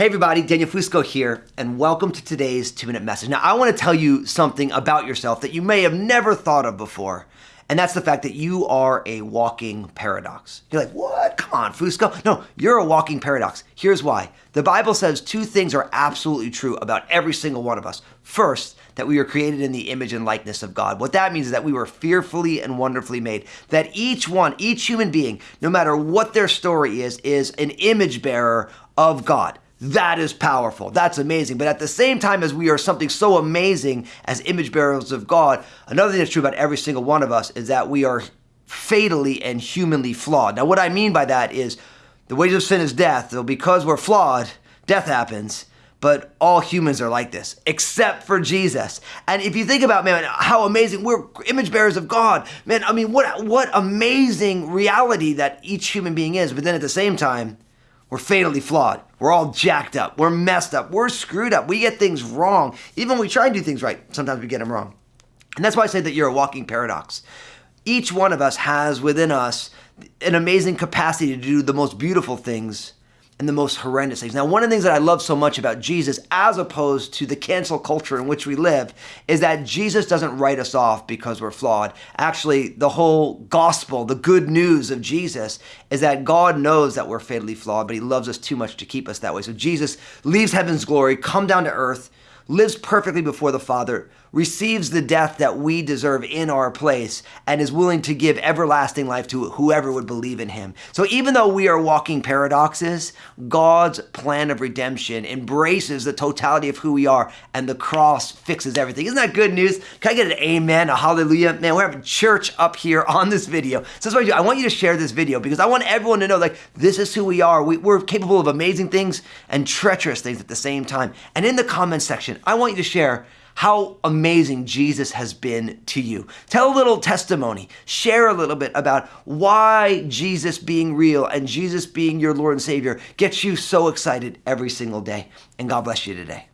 Hey everybody, Daniel Fusco here, and welcome to today's two minute message. Now, I want to tell you something about yourself that you may have never thought of before, and that's the fact that you are a walking paradox. You're like, what? Come on, Fusco. No, you're a walking paradox. Here's why. The Bible says two things are absolutely true about every single one of us. First, that we were created in the image and likeness of God. What that means is that we were fearfully and wonderfully made. That each one, each human being, no matter what their story is, is an image bearer of God. That is powerful. That's amazing. But at the same time as we are something so amazing as image bearers of God, another thing that's true about every single one of us is that we are fatally and humanly flawed. Now, what I mean by that is the wages of sin is death. So because we're flawed, death happens. But all humans are like this, except for Jesus. And if you think about, man, how amazing we're image bearers of God, man. I mean, what what amazing reality that each human being is. But then at the same time, we're fatally flawed. We're all jacked up. We're messed up. We're screwed up. We get things wrong. Even when we try and do things right, sometimes we get them wrong. And that's why I say that you're a walking paradox. Each one of us has within us an amazing capacity to do the most beautiful things and the most horrendous things. Now, one of the things that I love so much about Jesus, as opposed to the cancel culture in which we live, is that Jesus doesn't write us off because we're flawed. Actually, the whole gospel, the good news of Jesus, is that God knows that we're fatally flawed, but He loves us too much to keep us that way. So Jesus leaves heaven's glory, come down to earth, lives perfectly before the Father, receives the death that we deserve in our place, and is willing to give everlasting life to whoever would believe in him. So even though we are walking paradoxes, God's plan of redemption embraces the totality of who we are, and the cross fixes everything. Isn't that good news? Can I get an amen, a hallelujah? Man, we're having church up here on this video. So that's what I do. I want you to share this video because I want everyone to know like this is who we are. We, we're capable of amazing things and treacherous things at the same time. And in the comment section, I want you to share how amazing Jesus has been to you. Tell a little testimony. Share a little bit about why Jesus being real and Jesus being your Lord and Savior gets you so excited every single day. And God bless you today.